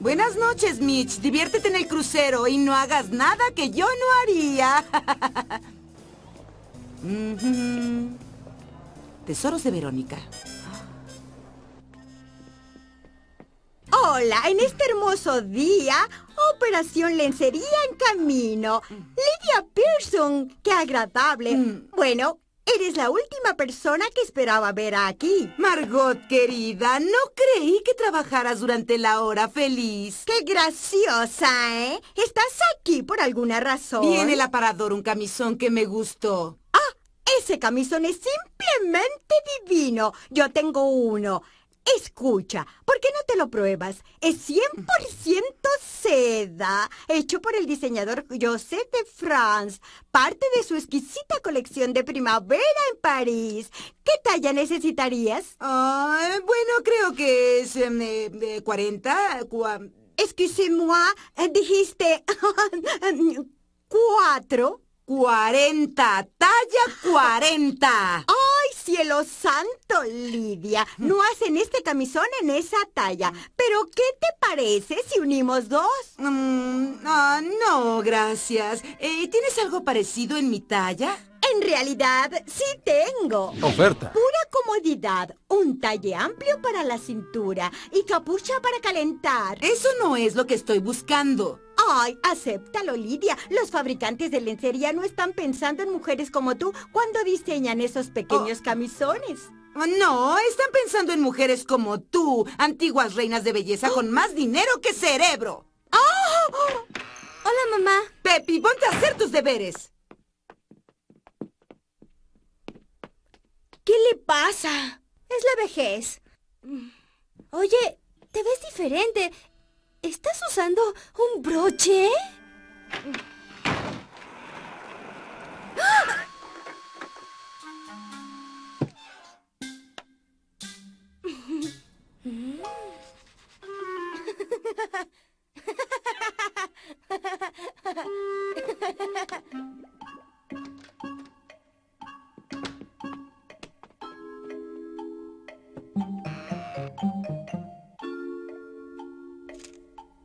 Buenas noches, Mitch. Diviértete en el crucero y no hagas nada que yo no haría. Tesoros de Verónica. Hola, en este hermoso día, Operación Lencería en camino. Lydia Pearson, qué agradable. Mm. Bueno, eres la última persona que esperaba ver aquí. Margot, querida, no creí que trabajaras durante la hora feliz. Qué graciosa, ¿eh? ¿Estás aquí por alguna razón? Viene el aparador un camisón que me gustó. Ese camisón es simplemente divino. Yo tengo uno. Escucha, ¿por qué no te lo pruebas? Es 100% seda, hecho por el diseñador Joseph de France, parte de su exquisita colección de primavera en París. ¿Qué talla necesitarías? Ah, bueno, creo que es em, eh, 40. cua- Excusez-moi, eh, dijiste cuatro. 40, talla 40. ¡Ay, cielo santo, Lidia! No hacen este camisón en esa talla. Pero, ¿qué te parece si unimos dos? Mm, ah, no, gracias. Eh, ¿Tienes algo parecido en mi talla? En realidad, sí tengo. Oferta. Pura comodidad, un talle amplio para la cintura y capucha para calentar. Eso no es lo que estoy buscando. Ay, acéptalo, Lidia. Los fabricantes de lencería no están pensando en mujeres como tú cuando diseñan esos pequeños camisones. Ah, No, están pensando en mujeres como tú, antiguas reinas de belleza con más dinero que cerebro. Hola, mamá. Pepi, ponte a hacer tus deberes. ¿Qué le pasa? Es la vejez. Oye, te ves diferente. ¿Estás usando un broche?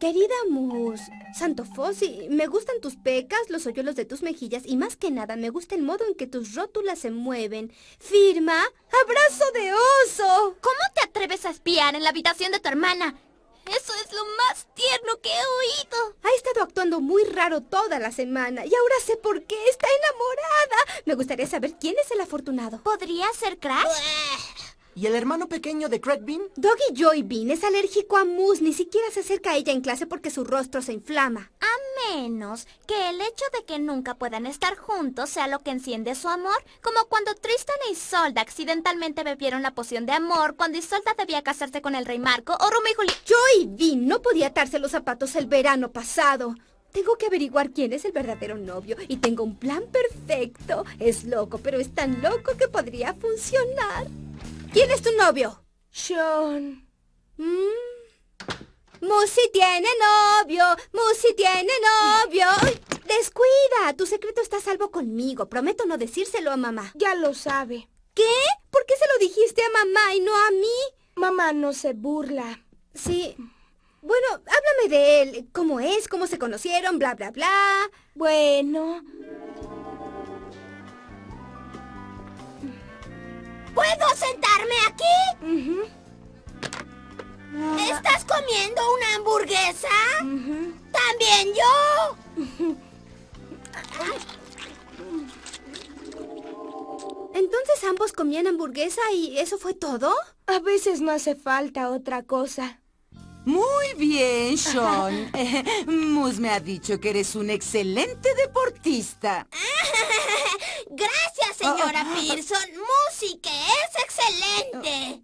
Querida Mus, Santo Fossi, me gustan tus pecas, los hoyuelos de tus mejillas y más que nada me gusta el modo en que tus rótulas se mueven. Firma, abrazo de oso. ¿Cómo te atreves a espiar en la habitación de tu hermana? Eso es lo más tierno que he oído. Ha estado actuando muy raro toda la semana y ahora sé por qué está enamorada. Me gustaría saber quién es el afortunado. ¿Podría ser Crash? ¿Y el hermano pequeño de Craig Bean? Doggy Joy Bean es alérgico a Mus, ni siquiera se acerca a ella en clase porque su rostro se inflama. A menos que el hecho de que nunca puedan estar juntos sea lo que enciende su amor, como cuando Tristan e Isolda accidentalmente bebieron la poción de amor cuando Isolda debía casarse con el rey Marco o Romeo y Julieta. Joy Bean no podía atarse los zapatos el verano pasado. Tengo que averiguar quién es el verdadero novio y tengo un plan perfecto. Es loco, pero es tan loco que podría funcionar. ¿Quién es tu novio? Sean. Mm. Musi tiene novio, Musi tiene novio. Descuida, tu secreto está a salvo conmigo. Prometo no decírselo a mamá. Ya lo sabe. ¿Qué? ¿Por qué se lo dijiste a mamá y no a mí? Mamá no se burla. Sí. Bueno, háblame de él. ¿Cómo es? ¿Cómo se conocieron? Bla, bla, bla. Bueno, ¿Puedo sentarme aquí? ¿Estás comiendo una hamburguesa? También yo. Entonces ambos comían hamburguesa y eso fue todo. a veces no hace falta otra cosa. Muy bien, Sean. Mus me ha dicho que eres un excelente deportista. Gracias, señora Pearson. Música es excelente.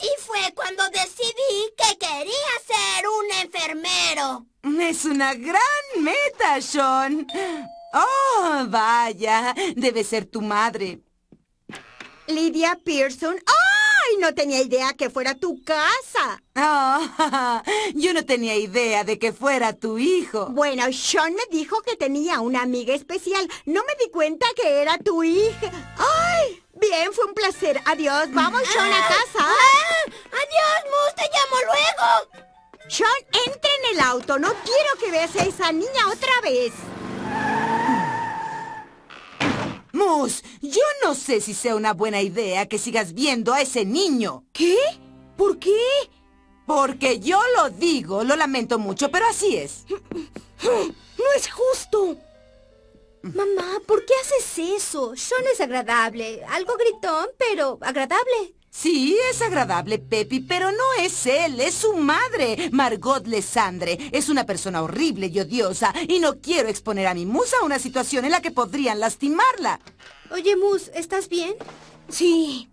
Y fue cuando decidí que quería ser un enfermero. Es una gran meta, Sean. Oh, vaya. Debe ser tu madre. Lidia Pearson. ¡Ay! No tenía idea que fuera tu casa. Oh, yo no tenía idea de que fuera tu hijo. Bueno, Sean me dijo que tenía una amiga especial. No me di cuenta que era tu hija. ¡Ay! Bien, fue un placer. Adiós. Vamos, Sean, a casa. Ah, Adiós, Mus, te llamo luego. Sean, entra en el auto. No quiero que veas a esa niña otra vez. Mus, yo no sé si sea una buena idea que sigas viendo a ese niño. ¿Qué? ¿Por qué? Porque yo lo digo, lo lamento mucho, pero así es. No es justo. Mamá, ¿por qué haces eso? Sean es agradable. Algo gritón, pero agradable. Sí, es agradable, Pepi, pero no es él, es su madre, Margot Lesandre. Es una persona horrible y odiosa, y no quiero exponer a mi musa a una situación en la que podrían lastimarla. Oye, Mus, ¿estás bien? Sí.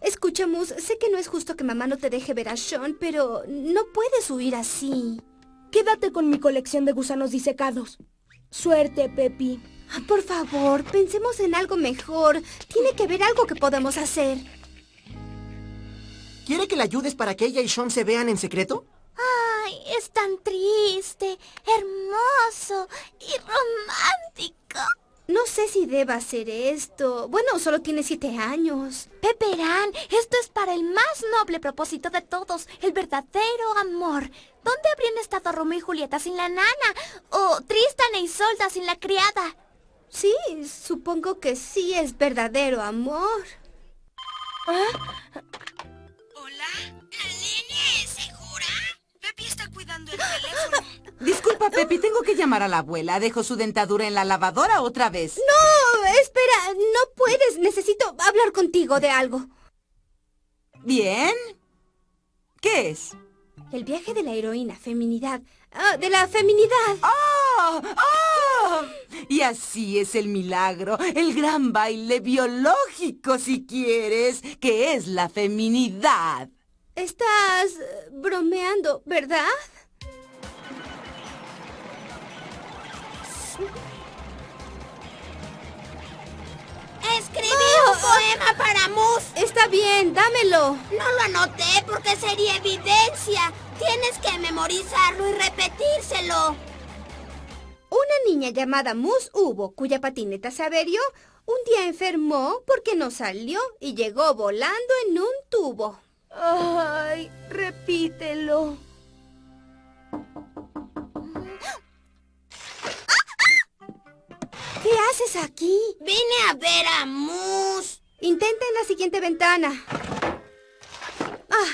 Escucha, Mus, sé que no es justo que mamá no te deje ver a Sean, pero no puedes huir así. Quédate con mi colección de gusanos disecados. Suerte, Pepi. Por favor, pensemos en algo mejor. Tiene que haber algo que podamos hacer. ¿Quiere que le ayudes para que ella y Sean se vean en secreto? Ay, es tan triste, hermoso y romántico. No sé si deba hacer esto. Bueno, solo tiene siete años. Peperán, esto es para el más noble propósito de todos, el verdadero amor. ¿Dónde habrían estado Romeo y Julieta sin la nana? ¿O Tristan e Isolda sin la criada? Sí, supongo que sí es verdadero amor. Disculpa, Pepi, tengo que llamar a la abuela. Dejo su dentadura en la lavadora otra vez. No, espera, no puedes. Necesito hablar contigo de algo. ¿Bien? ¿Qué es? El viaje de la heroína, feminidad. Ah, de la feminidad. ¡Ah! ¡Ah! Y así es el milagro, el gran baile biológico, si quieres, que es la feminidad. Estás eh, bromeando, ¿verdad? Escribí un poema para Mus. Está bien, dámelo. No lo anoté porque sería evidencia. Tienes que memorizarlo y repetírselo. Una niña llamada Mus Hubo, cuya patineta se averió, un día enfermó porque no salió y llegó volando en un tubo. Ay, repítelo. ¿Qué haces aquí? Vine a ver a Mus. Intenta en la siguiente ventana.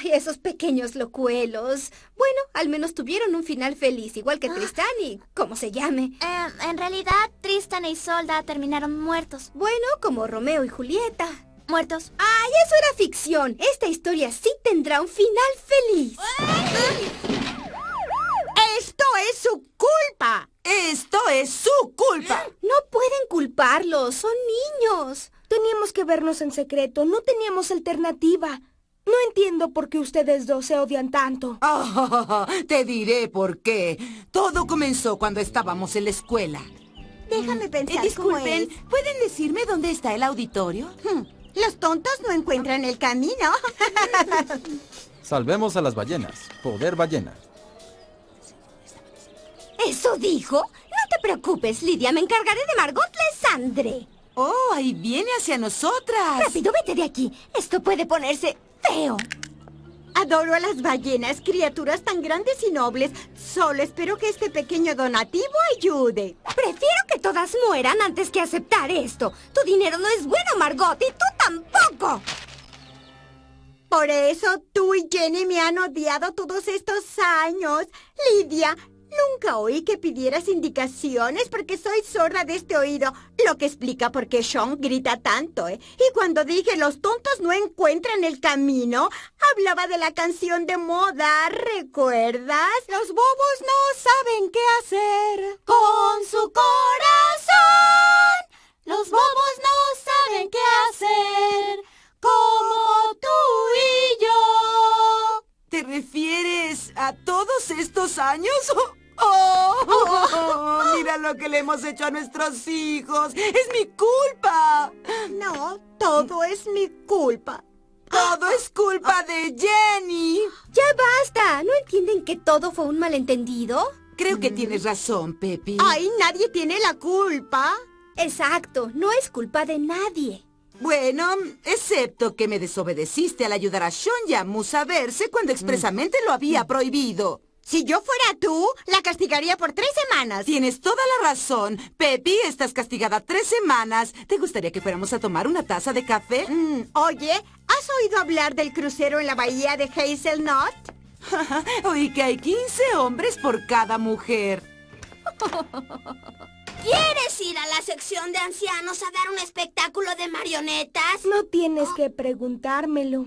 Ay, esos pequeños locuelos. Bueno, al menos tuvieron un final feliz, igual que Tristán y como se llame. Eh, en realidad, Tristan e Isolda terminaron muertos. Bueno, como Romeo y Julieta. Muertos. ¡Ay, eso era ficción! Esta historia sí tendrá un final feliz. Esto es su culpa. Esto es su culpa. No pueden culparlos, son niños. Teníamos que vernos en secreto, no teníamos alternativa. No entiendo por qué ustedes dos se odian tanto. Ah, te diré por qué. Todo comenzó cuando estábamos en la escuela. Déjame Eh, pensar disculpen, cómo es. ¿pueden decirme dónde está el auditorio? Hmm, Los tontos no encuentran el camino. Salvemos a las ballenas. Poder ballena. ¿Eso dijo? No te preocupes, Lidia. Me encargaré de Margot Lesandre. Oh, ahí viene hacia nosotras. Rápido, vete de aquí. Esto puede ponerse feo. Adoro a las ballenas, criaturas tan grandes y nobles. Solo espero que este pequeño donativo ayude. Prefiero que todas mueran antes que aceptar esto. Tu dinero no es bueno, Margot, y tú tampoco. Por eso tú y Jenny me han odiado todos estos años. Lidia, nunca oí que pidieras indicaciones porque soy sorda de este oído, lo que explica por qué Sean grita tanto, ¿eh? Y cuando dije los tontos no encuentran el camino, hablaba de la canción de moda, ¿recuerdas? Los bobos no saben qué hacer hemos hecho a nuestros hijos. Es mi culpa. No, todo es mi culpa. Todo es culpa de Jenny. ¡Ya basta! ¿No entienden que todo fue un malentendido? Creo que tienes razón, Pepi. Ay, nadie tiene la culpa. Exacto, no es culpa de nadie. Bueno, excepto que me desobedeciste al ayudar a Sean y a Moose a verse cuando expresamente lo había prohibido. Si yo fuera tú, la castigaría por tres semanas. Tienes toda la razón. Pepi, estás castigada tres semanas. ¿Te gustaría que fuéramos a tomar una taza de café? Mm, oye, ¿has oído hablar del crucero en la bahía de Hazelnut? Oí que hay 15 hombres por cada mujer. ¿Quieres ir a la sección de ancianos a dar un espectáculo de marionetas? No tienes que preguntármelo.